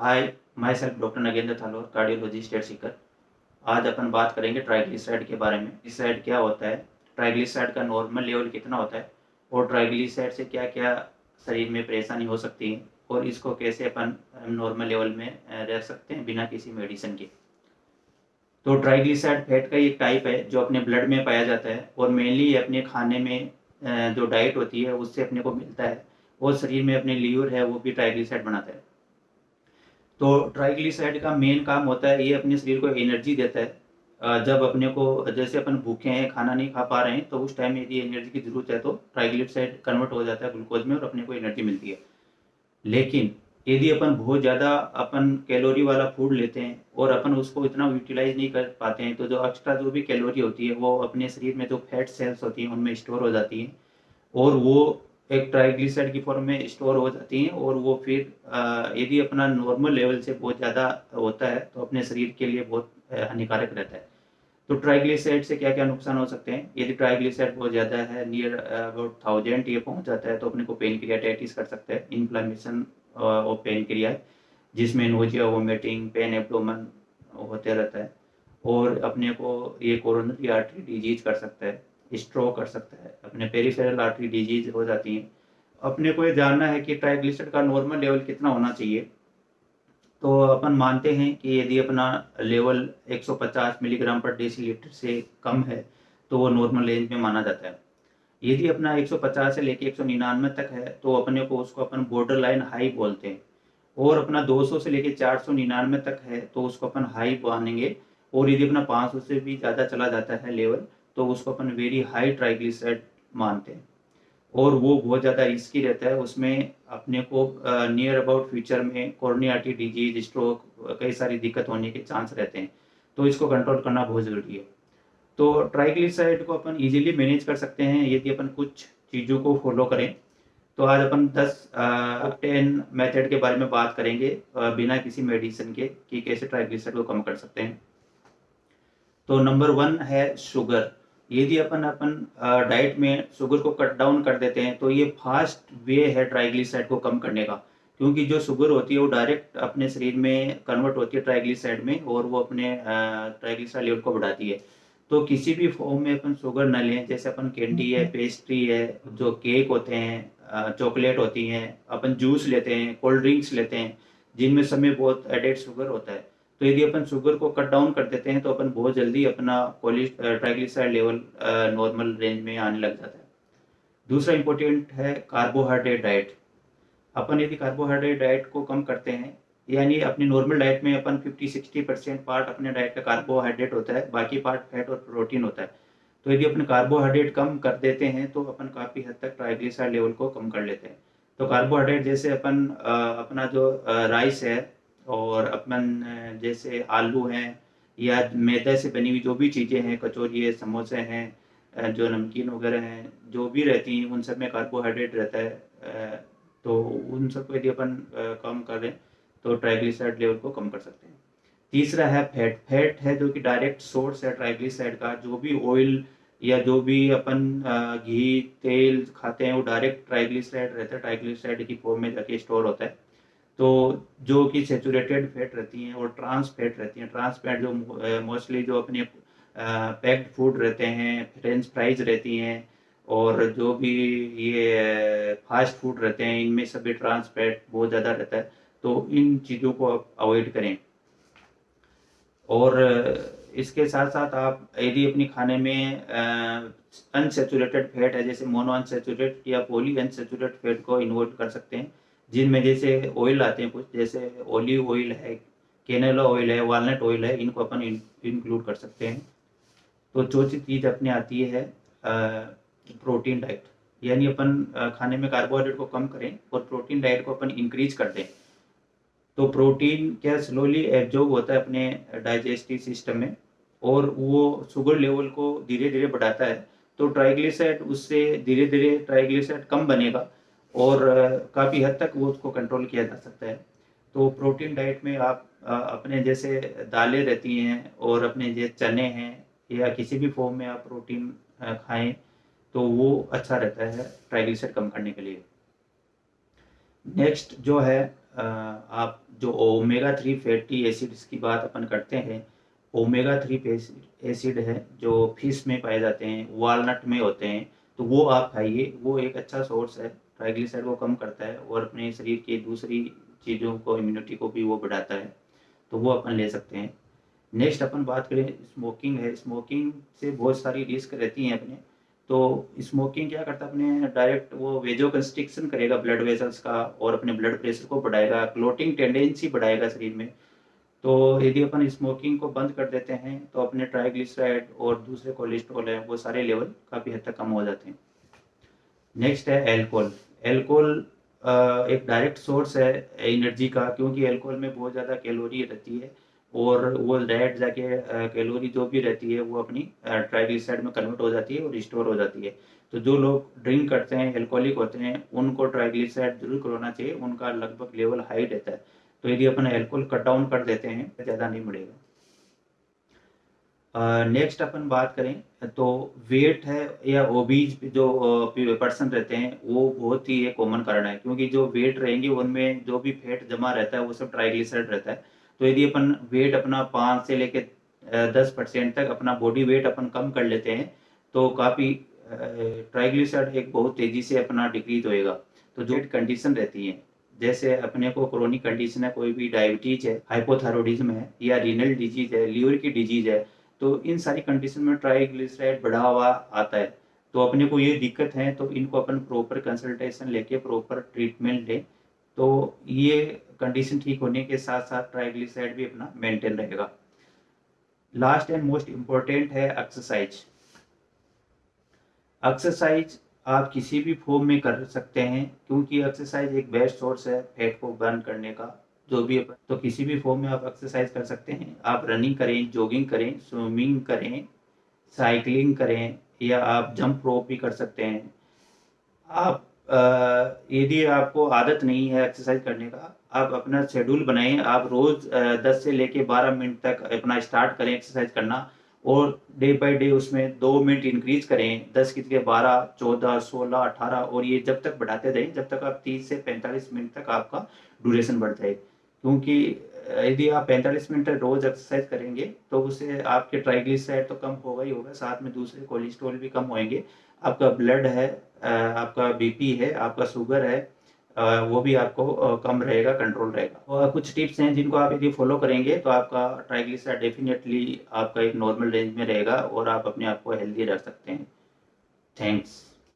Hi myself doctor Nagendra Thalor cardiology state Sikar आज अपन बात करेंगे ट्राइग्लिसराइड के बारे में। ग्लिसराइड क्या होता है? ट्राइग्लिसराइड का नॉर्मल लेवल कितना होता है? और ट्राइग्लिसराइड से क्या क्या शरीर में परेशानी हो सकती है? और इसको कैसे अपन नॉर्मल लेवल में रह सकते हैं बिना किसी मेडिसिन के? तो ट्राइग्लिसराइड फैट का एक टाइप है, जो अपने ब्लड में पाया जाता है। और मेनली अपने खाने में जो डाइट होती है, उससे अपने को मिलता है। और शरीर में अपने लीवर है, वो भी ट्राइग्लिसराइड बनाता है। तो ट्राइग्लिसराइड का मेन काम होता है, ये अपने शरीर को एनर्जी देता है। जब अपने को, जैसे अपन भूखे हैं, खाना नहीं खा पा रहे हैं तो उस टाइम यदि एनर्जी की ज़रूरत है तो ट्राइग्लिसराइड कन्वर्ट हो जाता है ग्लूकोज में और अपने को एनर्जी मिलती है। लेकिन यदि अपन बहुत ज़्यादा अपन कैलोरी वाला फ़ूड लेते हैं और अपन उसको इतना यूटिलाइज नहीं कर पाते हैं तो जो एक्स्ट्रा जो भी कैलोरी होती है, वो अपने शरीर में जो फैट सेल्स होती हैं, उनमें स्टोर हो जाती हैं और वो एक ट्राइग्लिसराइड की फॉर्म में स्टोर हो जाती हैं और वो फिर यदि अपना नॉर्मल लेवल से बहुत ज़्यादा होता है तो अपने शरीर के लिए बहुत हानिकारक रहता है। तो ट्राइग्लिसराइड से क्या क्या नुकसान हो सकते हैं? यदि ट्राइग्लिसराइड बहुत ज़्यादा है नियर अबाउट थाउज़ेंड ये पहुँच जाता है तो अपने को पेन क्रियाटाइटिस कर सकता है इन्फ्लामेशन और पेन क्रिया जिसमें नोजिया वोमिटिंग पेन एब्डोमन होते रहता है। और अपने को ये कोरोनरी आर्टरी डिज़ीज़ कर सकता है। स्ट्रोक कर सकता है। अपने पेरीफेरल आर्टरी डिज़ीज़ हो जाती हैं। अपने को ये जानना है कि ट्राइग्लिसराइड का नॉर्मल लेवल कितना होना चाहिए। तो अपन मानते हैं कि यदि अपना लेवल 150 मिलीग्राम पर डेसीलीटर से कम है तो वो नॉर्मल रेंज में माना जाता है। यदि अपना 150 से लेके एक तक है तो अपने को उसको अपन बॉर्डर लाइन हाई बोलते हैं। और अपना 200 से लेके चार तक है तो उसको अपन हाई मानेंगे। और यदि अपना 500 से भी ज़्यादा चला जाता है लेवल तो उसको अपन वेरी हाई ट्राइग्लिसराइड मानते हैं। और वो बहुत ज़्यादा रिस्की रहता है। उसमें अपने को नियर अबाउट फ्यूचर में कोर्नियाटी डिज़ीज़ स्ट्रोक कई सारी दिक्कत होने के चांस रहते हैं। तो इसको कंट्रोल करना बहुत ज़रूरी है। तो ट्राइग्लिसराइड को अपन इजीली मैनेज कर सकते हैं, यदि अपन कुछ चीज़ों को फॉलो करें। तो आज अपन 10 टेन मेथड के बारे में बात करेंगे बिना किसी मेडिसिन के, कि कैसे ट्राइग्लिसराइड को कम कर सकते हैं। तो नंबर वन है शुगर यदि अपन अपन डाइट में शुगर को कट डाउन कर देते हैं तो ये फास्ट वे है ट्राइग्लिसराइड को कम करने का। क्योंकि जो शुगर होती है वो डायरेक्ट अपने शरीर में कन्वर्ट होती है ट्राइग्लिसराइड में और वो अपने ट्राइग्लिसराइड लेवल को बढ़ाती है। तो किसी भी फॉर्म में अपन शुगर न लें जैसे अपन कैंडी है पेस्ट्री है जो केक होते हैं चॉकलेट होती हैं अपन जूस लेते हैं कोल्ड ड्रिंक्स लेते हैं जिनमें समय बहुत एडेड शुगर होता है। तो यदि अपन शुगर को कट डाउन कर देते हैं तो अपन बहुत जल्दी अपना ट्राइग्लिसराइड लेवल नॉर्मल रेंज में आने लग जाता है। दूसरा इंपॉर्टेंट है कार्बोहाइड्रेट डाइट अपन यदि कार्बोहाइड्रेट डाइट को कम करते हैं, यानी अपनी नॉर्मल डाइट में अपन 50-60 परसेंट पार्ट अपने डाइट का कार्बोहाइड्रेट होता है, बाकी पार्ट फैट और प्रोटीन होता है। तो यदि अपन कार्बोहाइड्रेट कम कर देते हैं तो अपन काफ़ी हद तक ट्राइग्लिसराइड लेवल को कम कर लेते हैं। तो कार्बोहाइड्रेट जैसे अपन अपना जो राइस है और अपन जैसे आलू हैं या मैदा से बनी हुई जो भी चीज़ें हैं, कचौरी है, समोसे हैं जो नमकीन वगैरह हैं, जो भी रहती हैं, उन सब में कार्बोहाइड्रेट रहता है तो उन सबको यदि अपन कम करें तो ट्राइग्लिसराइड लेवल को कम कर सकते हैं। तीसरा है फैट फैट है जो कि डायरेक्ट सोर्स है ट्राइग्लिसराइड का, जो भी ऑयल या जो भी अपन घी, तेल खाते हैं, वो डायरेक्ट ट्राइग्लिसराइड रहता है ट्राइग्लिसराइड की फॉर्म में जाके स्टोर होता है। तो जो कि सेचुरेटेड फैट रहती हैं और ट्रांस फैट रहती हैं। ट्रांस फैट जो मोस्टली जो अपने पैक्ड फ़ूड रहते हैं फ्रेंच फ्राइज रहती हैं और जो भी ये फास्ट फ़ूड रहते हैं, इनमें सभी ट्रांस फैट बहुत ज़्यादा रहता है। तो इन चीज़ों को आप अवॉइड करें। और इसके साथ साथ आप यदि अपने खाने में अनसेचुरेटेड फैट है, जैसे मोनो अनसेचुरेट या पोली अनसेचुरेट फैट को इन्वॉल्व कर सकते हैं। जिनमें जैसे ऑयल आते हैं कुछ, जैसे ओलिव ऑयल है कैनेला ऑयल है वालनट ऑयल है, इनको अपन इंक्लूड कर सकते हैं। तो चौथी चीज़ अपने आती है प्रोटीन डाइट यानी अपन खाने में कार्बोहाइड्रेट को कम करें और प्रोटीन डाइट को अपन इंक्रीज कर दें। तो प्रोटीन क्या स्लोली एब्जॉर्ब होता है अपने डाइजेस्टिव सिस्टम में, और वो शुगर लेवल को धीरे धीरे बढ़ाता है। तो ट्राइग्लिसराइड उससे धीरे धीरे ट्राइग्लिसराइड कम बनेगा और काफ़ी हद तक वो उसको कंट्रोल किया जा सकता है। तो प्रोटीन डाइट में आप अपने जैसे दालें रहती हैं और अपने जैसे चने हैं या किसी भी फॉर्म में आप प्रोटीन खाएँ तो वो अच्छा रहता है ट्राइग्लिसराइड कम करने के लिए। नेक्स्ट जो है आप जो ओमेगा थ्री फैटी एसिड्स की बात अपन करते हैं ओमेगा थ्री एसिड है जो फ़िश में पाए जाते हैं वालनट में होते हैं तो वो आप खाइए, वो एक अच्छा सोर्स है। ट्राइग्लिसराइड को कम करता है और अपने शरीर की दूसरी चीज़ों को इम्यूनिटी को भी वो बढ़ाता है तो वो अपन ले सकते हैं। नेक्स्ट अपन बात करें स्मोकिंग है। स्मोकिंग से बहुत सारी रिस्क रहती हैं अपने। तो स्मोकिंग क्या करता है अपने? डायरेक्ट वो वेजो कंस्ट्रिक्शन करेगा ब्लड वेसल्स का और अपने ब्लड प्रेशर को बढ़ाएगा। क्लोटिंग टेंडेंसी बढ़ाएगा शरीर में। तो यदि अपन स्मोकिंग को बंद कर देते हैं तो अपने ट्राइग्लिसराइड और दूसरे कोलेस्ट्रॉल है, वो सारे लेवल काफ़ी हद तक कम हो जाते हैं। नेक्स्ट है एल्कोहल एल्कोहल एक डायरेक्ट सोर्स है एनर्जी का, क्योंकि एल्कोहल में बहुत ज़्यादा कैलोरी रहती है और वो रेड जाके कैलोरी जो भी रहती है वो अपनी ट्राइग्लिसराइड में कन्वर्ट हो जाती है और रिस्टोर हो जाती है। तो जो लोग ड्रिंक करते हैं एल्कोहलिक होते हैं, उनको ट्राइग्लिसराइड ज़रूर करवाना चाहिए, उनका लगभग लेवल हाई रहता है। तो यदि अपन एल्कोहल कट डाउन कर देते हैं तो ज़्यादा नहीं बढ़ेगा। नेक्स्ट अपन बात करें तो वेट है या ओबीज जो पर्सन रहते हैं, वो बहुत ही एक कॉमन कारण है, क्योंकि जो वेट रहेंगे, उनमें जो भी फैट जमा रहता है, वो सब ट्राइग्लिसराइड रहता है। तो यदि अपन वेट अपना पाँच से लेके दस परसेंट तक अपना बॉडी वेट अपन कम कर लेते हैं तो काफ़ी ट्राइग्लिसराइड एक बहुत तेज़ी से अपना डिक्रीज होएगा। तो जो कंडीशन रहती है, जैसे अपने को क्रोनिक कंडीशन है, कोई भी डायबिटीज़ है हाइपोथायरॉइडिज्म है, या रीनल डिज़ीज़ है लीवर की डिज़ीज़ है तो इन सारी कंडीशन में ट्राइग्लिसराइड बढ़ा हुआ आता है। तो अपने को ये दिक्कत है तो इनको अपन प्रॉपर कंसल्टेशन लेके प्रॉपर ट्रीटमेंट लें तो ये कंडीशन ठीक होने के साथ साथ ट्राइग्लिसराइड भी अपना मेंटेन रहेगा। लास्ट एंड मोस्ट इम्पोर्टेंट है एक्सरसाइज एक्सरसाइज आप किसी भी फॉर्म में कर सकते हैं, क्योंकि एक्सरसाइज एक बेस्ट सोर्स है फैट को बर्न करने का। जो भी तो किसी भी फॉर्म में आप एक्सरसाइज कर सकते हैं। आप रनिंग करें जॉगिंग करें स्विमिंग करें साइकिलिंग करें, या आप जंप रोप भी कर सकते हैं। आप यदि आपको आदत नहीं है एक्सरसाइज करने का, आप अपना शेड्यूल बनाएँ। आप रोज दस से लेके बारह मिनट तक अपना स्टार्ट करें एक्सरसाइज करना, और डे बाय डे उसमें दो मिनट इंक्रीज करें। दस की जगह बारह, चौदह, सोलह, अठारह, और ये जब तक बढ़ाते जाएँ जब तक आप तीस से पैंतालीस मिनट तक आपका ड्यूरेशन बढ़ जाए। क्योंकि यदि आप पैंतालीस मिनट रोज एक्सरसाइज करेंगे तो उससे आपके ट्राइग्लिसराइड तो कम होगा ही होगा, साथ में दूसरे कोलेस्ट्रॉल भी कम होएँगे। आपका ब्लड है आपका बीपी है, आपका शुगर है वो भी आपको कम रहेगा कंट्रोल रहेगा। और कुछ टिप्स हैं जिनको आप यदि फॉलो करेंगे तो आपका ट्राइग्लिसराइड डेफिनेटली आपका एक नॉर्मल रेंज में रहेगा और आप अपने आप को हेल्दी रख सकते हैं। थैंक्स